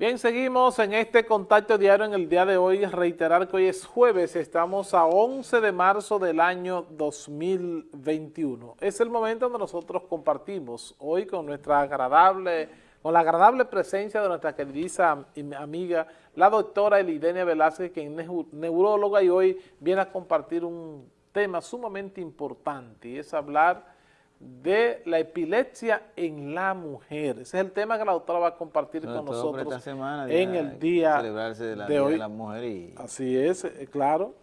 Bien, seguimos en este contacto diario en el día de hoy. Reiterar que hoy es jueves, estamos a 11 de marzo del año 2021. Es el momento donde nosotros compartimos hoy con nuestra agradable, con la agradable presencia de nuestra querida amiga, la doctora Elidenia Velázquez, quien es neuróloga y hoy viene a compartir un tema sumamente importante y es hablar de la epilepsia en la mujer. Ese es el tema que la doctora va a compartir con nosotros en el día de, la, hoy. la mujer. Y... Así es, eh, claro.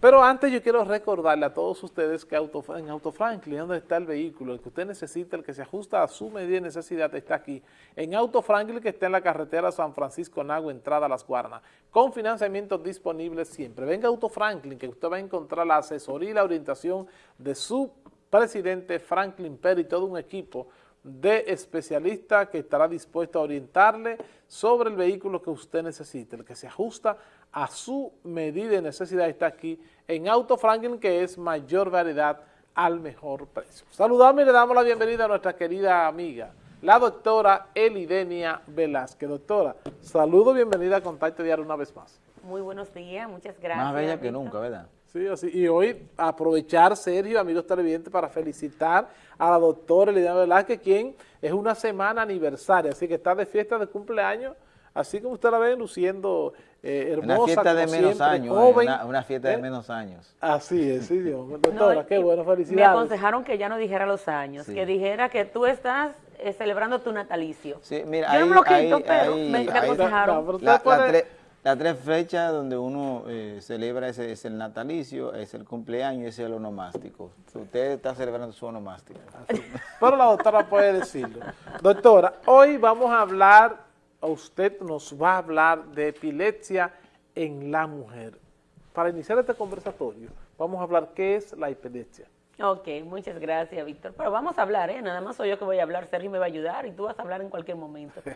Pero antes yo quiero recordarle a todos ustedes que Auto, en Auto Franklin, donde está el vehículo, el que usted necesita, el que se ajusta a su medida de necesidad, está aquí. En Auto Franklin, que está en la carretera San Francisco Nago, entrada a Las Guarnas, con financiamiento disponible siempre. Venga Auto Franklin, que usted va a encontrar la asesoría y la orientación de su presidente Franklin Perry y todo un equipo de especialistas que estará dispuesto a orientarle sobre el vehículo que usted necesite, el que se ajusta a su medida de necesidad está aquí en Auto Franklin, que es mayor variedad al mejor precio. Saludamos y le damos la bienvenida a nuestra querida amiga, la doctora Elidenia Velázquez. Doctora, saludo, bienvenida a Contacto Diario una vez más. Muy buenos días, muchas gracias. Más bella que nunca, ¿verdad? Sí, así. Y hoy aprovechar, Sergio, amigos televidentes, para felicitar a la doctora Eliana Velázquez, quien es una semana aniversaria, así que está de fiesta de cumpleaños, así como usted la ve luciendo eh, hermosa, Una fiesta de menos años, joven. Una, fiesta de ¿Eh? menos años. Así es, sí, Dios. Doctora, qué bueno, felicidades. Me aconsejaron que ya no dijera los años, que dijera que tú estás eh, celebrando tu natalicio. Sí, mira, Yo no lo quito, pero me, aconsejaron. Las tres fechas donde uno eh, celebra ese, es el natalicio, es el cumpleaños y es el onomástico. Usted está celebrando su onomástico. Pero la doctora puede decirlo. Doctora, hoy vamos a hablar, usted nos va a hablar de epilepsia en la mujer. Para iniciar este conversatorio, vamos a hablar qué es la epilepsia. Ok, muchas gracias, Víctor. Pero vamos a hablar, ¿eh? Nada más soy yo que voy a hablar, Sergio me va a ayudar y tú vas a hablar en cualquier momento.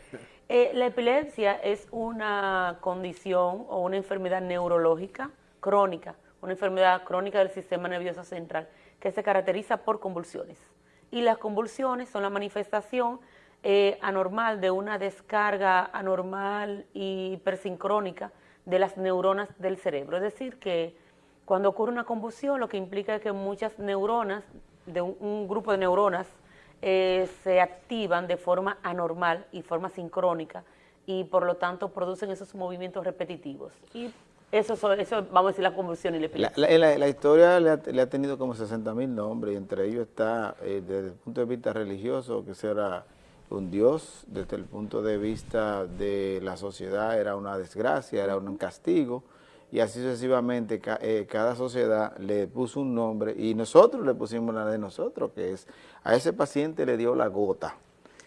Eh, la epilepsia es una condición o una enfermedad neurológica crónica, una enfermedad crónica del sistema nervioso central que se caracteriza por convulsiones. Y las convulsiones son la manifestación eh, anormal de una descarga anormal y hipersincrónica de las neuronas del cerebro. Es decir, que cuando ocurre una convulsión, lo que implica es que muchas neuronas, de un, grupo de neuronas, eh, se activan de forma anormal y forma sincrónica y por lo tanto producen esos movimientos repetitivos. Y eso, eso vamos a decir, la convulsión y la epilepsia. La, historia le ha, tenido como 60 mil nombres y entre ellos está, eh, desde el punto de vista religioso, que será un dios, desde el punto de vista de la sociedad era una desgracia, era un castigo, y así sucesivamente eh, cada sociedad le puso un nombre y nosotros le pusimos la de nosotros, que es, a ese paciente le dio la gota.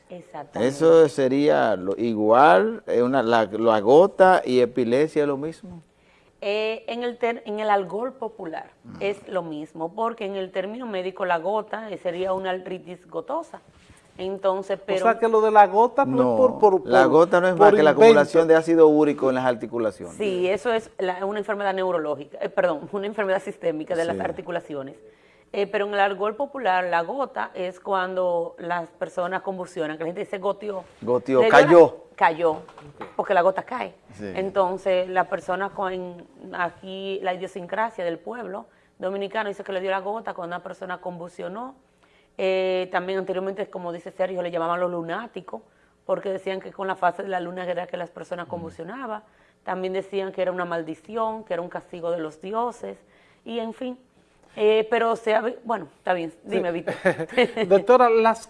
Exactamente. Eso sería lo, igual, eh, una, la, gota y epilepsia es lo mismo. Eh, en, el en el algol popular es lo mismo, porque en el término médico la gota sería una artritis gotosa. Entonces, pero... O sea, que lo de la gota no, es por, La gota no es más que la acumulación de ácido úrico en las articulaciones. Sí, eso es una enfermedad neurológica, eh, perdón, una enfermedad sistémica de las articulaciones. Eh, pero en el argol popular, la gota es cuando las personas convulsionan, que la gente dice goteó. Goteó, cayó. cayó, porque la gota cae. Entonces, la persona con aquí, la idiosincrasia del pueblo dominicano dice que le dio la gota cuando una persona convulsionó, eh, también anteriormente, como dice Sergio, le llamaban los lunáticos, porque decían que con la fase de la luna era que las personas convulsionaban. También decían que era una maldición, que era un castigo de los dioses, y en fin. Eh, pero sea, bueno, está bien, dime, Víctor. Doctora, las,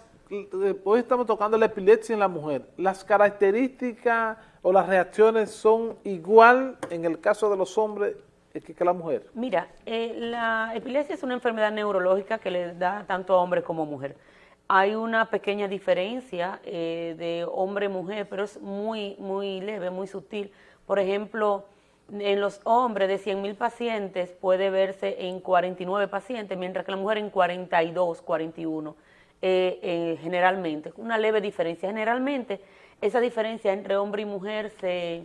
hoy estamos tocando la epilepsia en la mujer. ¿Las características o las reacciones son igual en el caso de los hombres que, la mujer? Mira, eh, la epilepsia es una enfermedad neurológica que le da tanto a hombre como a mujer. Hay una pequeña diferencia eh, de hombre-mujer, pero es muy, muy leve, muy sutil. Por ejemplo, en los hombres de 100.000 pacientes puede verse en 49 pacientes, mientras que la mujer en 42, 41, eh, generalmente. Una leve diferencia. Generalmente, esa diferencia entre hombre y mujer, se,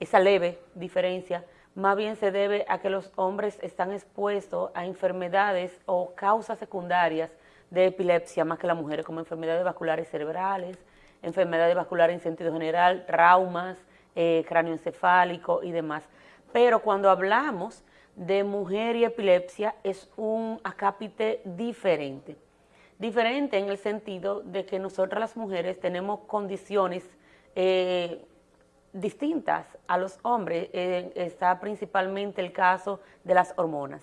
esa leve diferencia, más bien se debe a que los hombres están expuestos a enfermedades o causas secundarias de epilepsia más que las mujeres, como enfermedades vasculares cerebrales, enfermedades vasculares en sentido general, traumas, eh, cráneoencefálico y demás. Pero cuando hablamos de mujer y epilepsia es un acápite diferente. Diferente en el sentido de que nosotras las mujeres tenemos condiciones eh, distintas a los hombres. Eh, está principalmente el caso de las hormonas.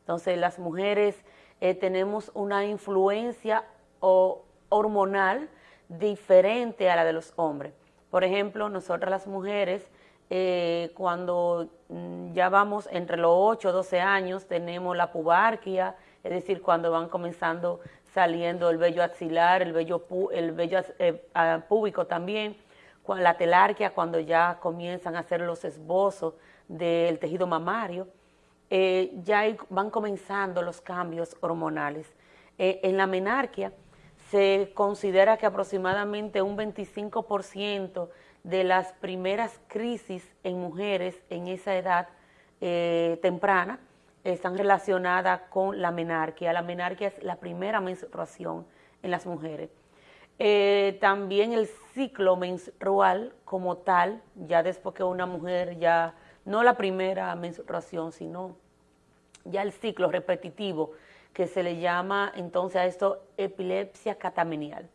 Entonces las mujeres eh, tenemos una influencia hormonal diferente a la de los hombres. Por ejemplo, nosotras las mujeres eh, cuando mm, ya vamos entre los 8 o 12 años, tenemos la pubarquia, es decir, cuando van comenzando saliendo el vello axilar, el vello, el vello púbico también, la telarquia, cuando ya comienzan a hacer los esbozos del tejido mamario, eh, ya van comenzando los cambios hormonales. en la menarquia se considera que aproximadamente un 25% de las primeras crisis en mujeres en esa edad eh, temprana están relacionadas con la menarquia. La menarquia es la primera menstruación en las mujeres. Eh, también el ciclo menstrual como tal, ya después que una mujer ya, no la primera menstruación, sino ya el ciclo repetitivo, que se le llama entonces a esto epilepsia catamenial.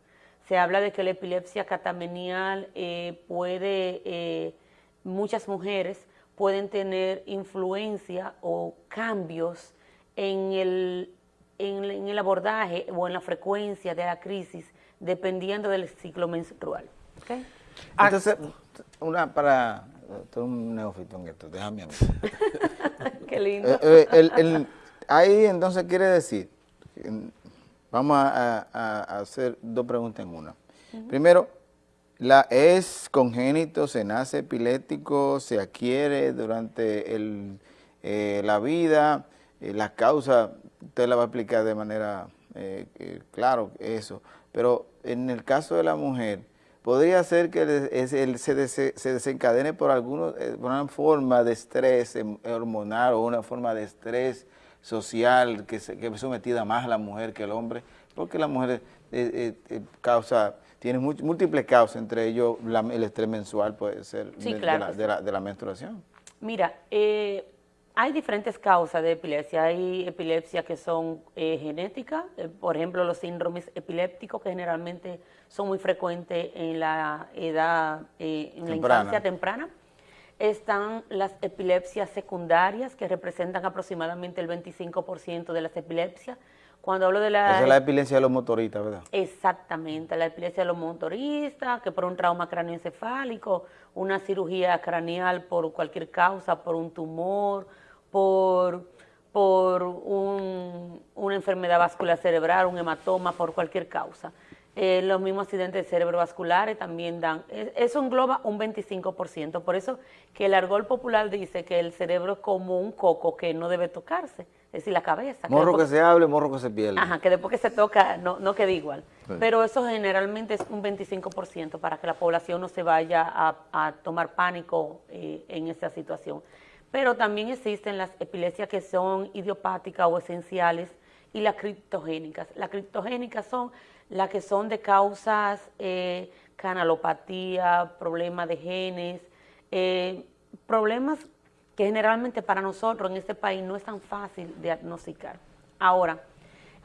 Se habla de que la epilepsia catamenial eh, puede, eh, muchas mujeres pueden tener influencia o cambios en el, en, el abordaje o en la frecuencia de la crisis dependiendo del ciclo menstrual. Entonces, una para, un neófito en esto, déjame a mí. Qué lindo. Eh, ahí entonces quiere decir, Vamos a, hacer dos preguntas en una. Primero, la, ¿es congénito, se nace epiléptico, se adquiere durante el, eh, la vida? Eh, la causa, usted la va a explicar de manera eh, claro eso. Pero en el caso de la mujer, podría ser que se, desencadene por, alguna una forma de estrés hormonal o una forma de estrés social que, se, que es sometida más a la mujer que el hombre, porque la mujer eh, eh, eh, causa, tiene múltiples causas, entre ellos el estrés mensual puede ser de, la, menstruación. Mira, hay diferentes causas de epilepsia. Hay epilepsias que son genéticas, por ejemplo, los síndromes epilépticos que generalmente son muy frecuentes en la edad, en la infancia temprana están las epilepsias secundarias, que representan aproximadamente el 25% de las epilepsias. Cuando hablo de la... Esa es la epilepsia de los motoristas, ¿verdad? Exactamente, la epilepsia de los motoristas, que por un trauma cráneoencefálico, una cirugía craneal por cualquier causa, por un tumor, por, por una enfermedad vascular cerebral, un hematoma, por cualquier causa. Eh, los mismos accidentes cerebrovasculares también dan, e, eso engloba un 25%, por eso que el argol popular dice que el cerebro es como un coco que no debe tocarse, es decir, la cabeza. Morro que, se hable, morro que se pierde. Ajá, que después que se toca no, no queda igual, pero eso generalmente es un 25% para que la población no se vaya a, tomar pánico eh, en esa situación. Pero también existen las epilepsias que son idiopáticas o esenciales y las criptogénicas. Las criptogénicas son las que son de causas eh, canalopatía, problemas de genes, eh, problemas que generalmente para nosotros en este país no es tan fácil diagnosticar. Ahora,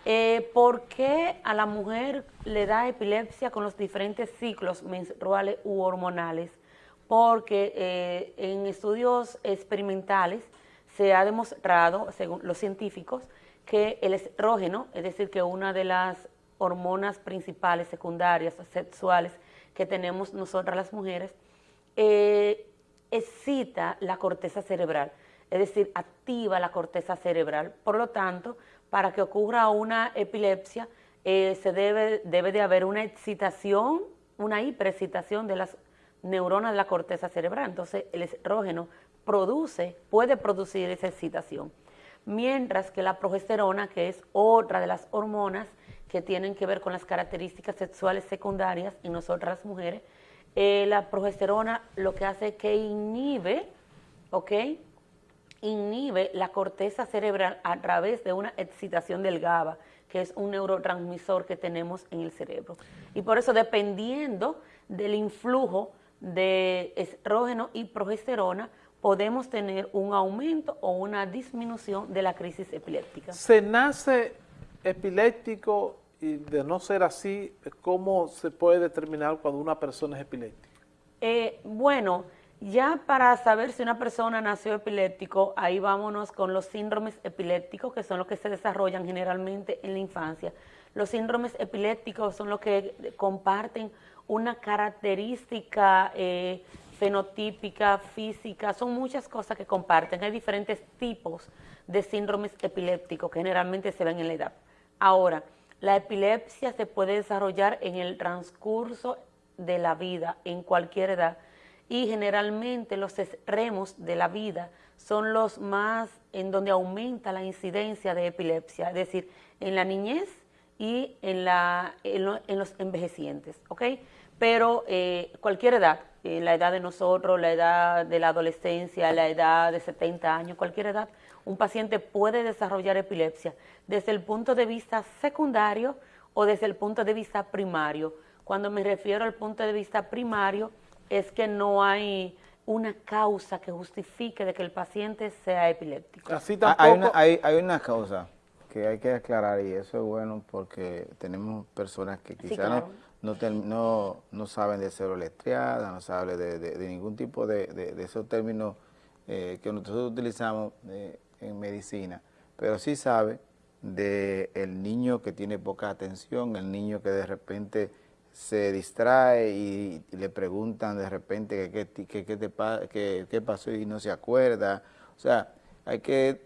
eh, ¿por qué a la mujer le da epilepsia con los diferentes ciclos menstruales u hormonales? Porque en estudios experimentales se ha demostrado, según los científicos, que el estrógeno, es decir, que una de las hormonas principales, secundarias, sexuales que tenemos nosotras las mujeres, eh, excita la corteza cerebral, es decir, activa la corteza cerebral. Por lo tanto, para que ocurra una epilepsia, eh, se debe, debe de haber una excitación, una hiperexcitación de las neuronas de la corteza cerebral. Entonces, el estrógeno produce, puede producir esa excitación. Mientras que la progesterona, que es otra de las hormonas que tienen que ver con las características sexuales secundarias en nosotras las mujeres, eh, la progesterona lo que hace es que inhibe, ¿ok? Inhibe la corteza cerebral a través de una excitación del GABA, que es un neurotransmisor que tenemos en el cerebro. Y por eso, dependiendo del influjo de estrógeno y progesterona, podemos tener un aumento o una disminución de la crisis epiléptica. ¿Se nace epiléptico y de no ser así, cómo se puede determinar cuando una persona es epiléptica? Eh, bueno, ya para saber si una persona nació epiléptico, ahí vámonos con los síndromes epilépticos, que son los que se desarrollan generalmente en la infancia. Los síndromes epilépticos son los que comparten una característica eh, fenotípica, física, son muchas cosas que comparten. Hay diferentes tipos de síndromes epilépticos que generalmente se ven en la edad. Ahora, la epilepsia se puede desarrollar en el transcurso de la vida, en cualquier edad, y generalmente los extremos de la vida son los más en donde aumenta la incidencia de epilepsia, es decir, en la niñez y en, la, en, los envejecientes, ¿ok? Pero eh, cualquier edad, eh, la edad de nosotros, la edad de la adolescencia, la edad de 70 años, cualquier edad, un paciente puede desarrollar epilepsia desde el punto de vista secundario o desde el punto de vista primario. Cuando me refiero al punto de vista primario, es que no hay una causa que justifique de que el paciente sea epiléptico. Así ah, tampoco... Hay una, hay, una causa que hay que aclarar y eso es bueno porque tenemos personas que quizás no, no, saben de letriada, no saben de, ningún tipo de, esos términos eh, que nosotros utilizamos eh, en medicina, pero sí sabe de el niño que tiene poca atención, el niño que de repente se distrae y, le preguntan de repente qué que, que, que, pasó y no se acuerda. O sea, hay que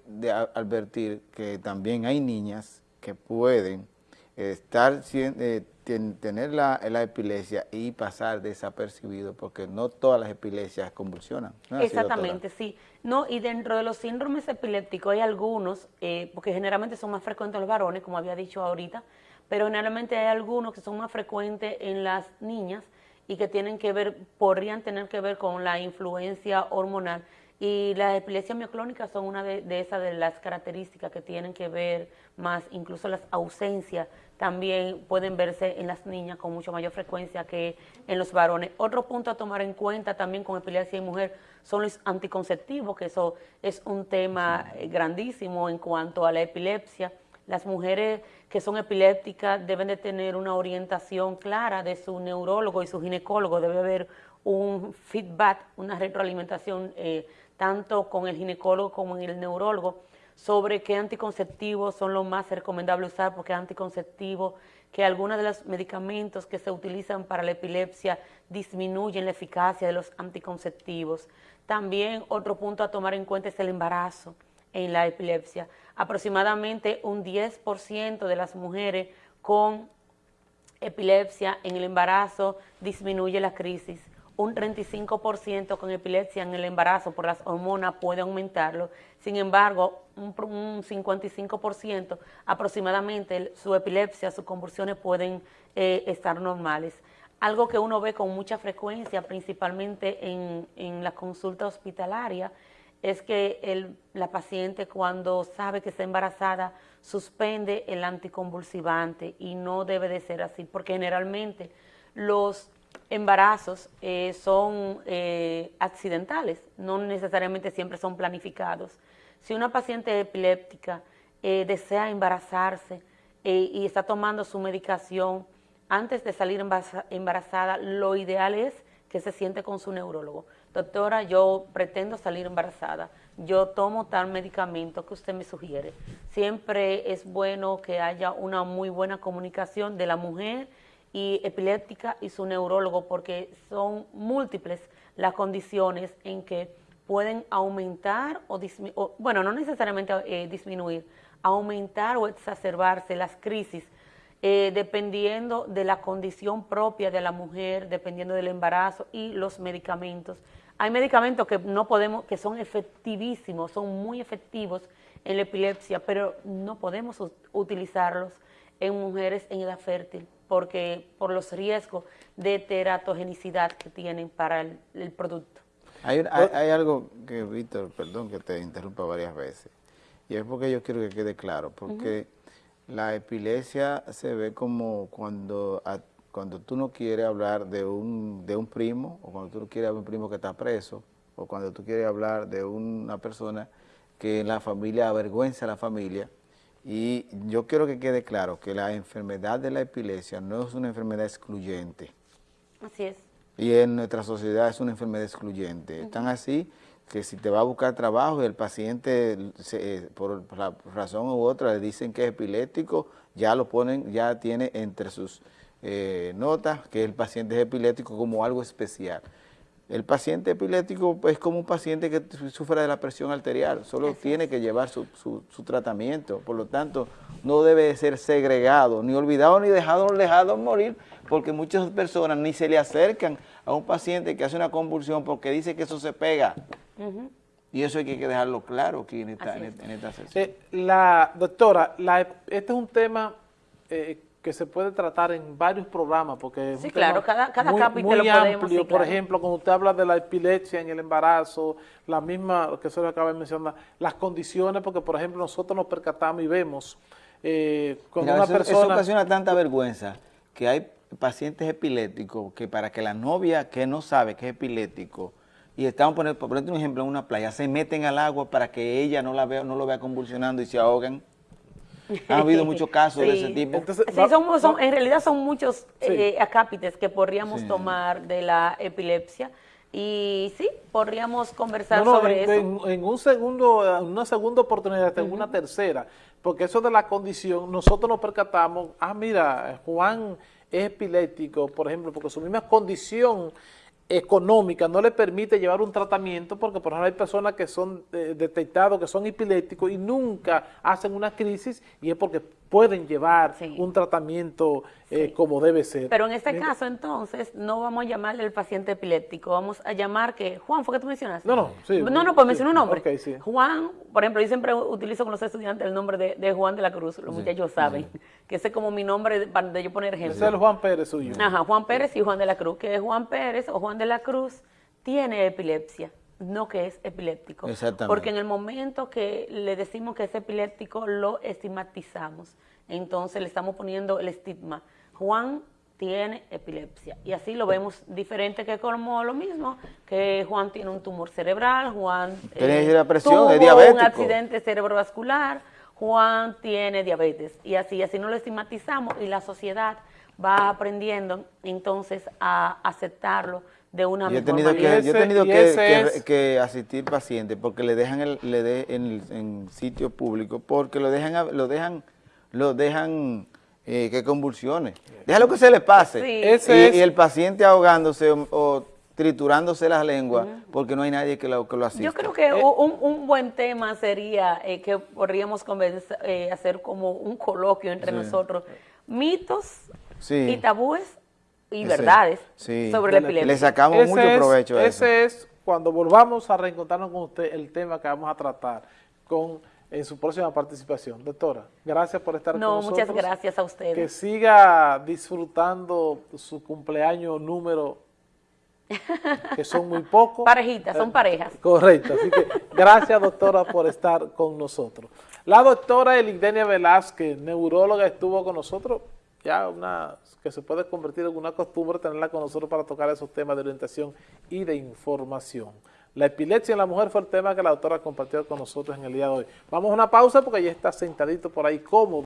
advertir que también hay niñas que pueden estar eh, tener la, epilepsia y pasar desapercibido porque no todas las epilepsias convulsionan. Exactamente, sí. No, y dentro de los síndromes epilépticos hay algunos, eh, porque generalmente son más frecuentes en los varones, como había dicho ahorita, pero generalmente hay algunos que son más frecuentes en las niñas y que tienen que ver, podrían tener que ver con la influencia hormonal. Y las epilepsias mioclónicas son una de, esas de las características que tienen que ver más, incluso las ausencias también pueden verse en las niñas con mucho mayor frecuencia que en los varones. Otro punto a tomar en cuenta también con epilepsia en mujer son los anticonceptivos, que eso es un tema eh, grandísimo en cuanto a la epilepsia. Las mujeres que son epilépticas deben de tener una orientación clara de su neurólogo y su ginecólogo. Debe haber un feedback, una retroalimentación eh, tanto con el ginecólogo como en el neurólogo sobre qué anticonceptivos son los más recomendables usar, porque anticonceptivos, que algunos de los medicamentos que se utilizan para la epilepsia disminuyen la eficacia de los anticonceptivos. También otro punto a tomar en cuenta es el embarazo en la epilepsia. Aproximadamente un 10% de las mujeres con epilepsia en el embarazo disminuye la crisis. Un 35% con epilepsia en el embarazo por las hormonas puede aumentarlo. Sin embargo, un, 55% aproximadamente su epilepsia, sus convulsiones pueden eh, estar normales. Algo que uno ve con mucha frecuencia, principalmente en, en la consulta hospitalaria, es que la paciente cuando sabe que está embarazada suspende el anticonvulsivante y no debe de ser así, porque generalmente los embarazos eh, son eh, accidentales, no necesariamente siempre son planificados. Si una paciente epiléptica eh, desea embarazarse y está tomando su medicación antes de salir embarazada, lo ideal es que se siente con su neurólogo doctora, yo pretendo salir embarazada, yo tomo tal medicamento que usted me sugiere. Siempre es bueno que haya una muy buena comunicación de la mujer y epiléptica y su neurólogo porque son múltiples las condiciones en que pueden aumentar o, disminuir, bueno, no necesariamente eh, disminuir, aumentar o exacerbarse las crisis eh, dependiendo de la condición propia de la mujer, dependiendo del embarazo y los medicamentos. Hay medicamentos que no podemos, que son efectivísimos, son muy efectivos en la epilepsia, pero no podemos utilizarlos en mujeres en edad fértil porque por los riesgos de teratogenicidad que tienen para el, producto. Hay, hay, algo que, Víctor, perdón que te interrumpa varias veces, y es porque yo quiero que quede claro, porque la epilepsia se ve como cuando cuando tú no quieres hablar de un, de un primo, o cuando tú no quieres hablar de un primo que está preso, o cuando tú quieres hablar de una persona que en la familia avergüenza a la familia, y yo quiero que quede claro que la enfermedad de la epilepsia no es una enfermedad excluyente. Así es. Y en nuestra sociedad es una enfermedad excluyente. Están así que si te va a buscar trabajo y el paciente eh, por, razón u otra le dicen que es epiléptico, ya lo ponen, ya tiene entre sus eh, notas que el paciente es epiléptico como algo especial. El paciente epiléptico es como un paciente que sufre de la presión arterial, solo tiene que llevar su, su, tratamiento, por lo tanto no debe ser segregado, ni olvidado ni dejado, dejado morir, porque muchas personas ni se le acercan a un paciente que hace una convulsión porque dice que eso se pega. Y eso hay que dejarlo claro aquí en esta, sesión. Eh, la, doctora, este es un tema eh, que se puede tratar en varios programas, porque es sí, claro, cada, cada muy, capítulo muy amplio. Por ejemplo, cuando usted habla de la epilepsia en el embarazo, la misma, que se lo acaba de mencionar, las condiciones, porque por ejemplo nosotros nos percatamos y vemos eh, con una persona... Eso ocasiona tanta vergüenza que hay pacientes epilépticos que para que la novia que no sabe que es epiléptico y estamos poniendo, por un ejemplo, en una playa, se meten al agua para que ella no la vea, no lo vea convulsionando y se ahogan. Ha habido muchos casos de ese tipo. en realidad son muchos eh, acápites que podríamos tomar de la epilepsia. Y sí, podríamos conversar sobre eso. En, un segundo, una segunda oportunidad, en una tercera, porque eso de la condición, nosotros nos percatamos, ah, mira, Juan es epiléptico, por ejemplo, porque su misma condición económica no le permite llevar un tratamiento porque por ejemplo hay personas que son eh, detectados que son epilépticos y nunca hacen una crisis y es porque pueden llevar un tratamiento eh, como debe ser. Pero en este caso, entonces, no vamos a llamarle al paciente epiléptico, vamos a llamar que, Juan, ¿fue que tú mencionaste? No, no, sí. No, no, pues mencionó un nombre. Juan, por ejemplo, yo siempre utilizo con los estudiantes el nombre de, Juan de la Cruz, los muchachos saben, que ese es como mi nombre para de yo poner ejemplo. Ese es el Juan Pérez suyo. Ajá, Juan Pérez y Juan de la Cruz, que Juan Pérez o Juan de la Cruz tiene epilepsia no que es epiléptico. Exactamente. Porque en el momento que le decimos que es epiléptico, lo estigmatizamos entonces le estamos poniendo el estigma. Juan tiene epilepsia. Y así lo vemos diferente que como lo mismo, que Juan tiene un tumor cerebral, Juan eh, tuvo un accidente cerebrovascular, Juan tiene diabetes. Y así, así no lo estigmatizamos y la sociedad va aprendiendo entonces a aceptarlo de una yo he tenido Que, yo he tenido que, asistir pacientes porque le dejan el, le de, en, en sitio público, porque lo dejan, lo dejan lo dejan eh, que convulsione. Déjalo que se le pase. Y, el paciente ahogándose o, triturándose las lenguas porque no hay nadie que lo, que lo asista. Yo creo que eh, un, buen tema sería eh, que podríamos hacer como un coloquio entre nosotros. Mitos y tabúes y verdades sobre la epilepsia. Le sacamos mucho provecho a eso. Ese es, cuando volvamos a reencontrarnos con usted, el tema que vamos a tratar con en su próxima participación. Doctora, gracias por estar con nosotros. No, muchas gracias a ustedes. Que siga disfrutando su cumpleaños número, que son muy pocos. Parejitas, son parejas. Correcto, así que gracias doctora por estar con nosotros. La doctora Elidenia Velázquez, neuróloga, estuvo con nosotros, ya una que se puede convertir en una costumbre tenerla con nosotros para tocar esos temas de orientación y de información. La epilepsia en la mujer fue el tema que la doctora compartió con nosotros en el día de hoy. Vamos a una pausa porque ya está sentadito por ahí cómodo.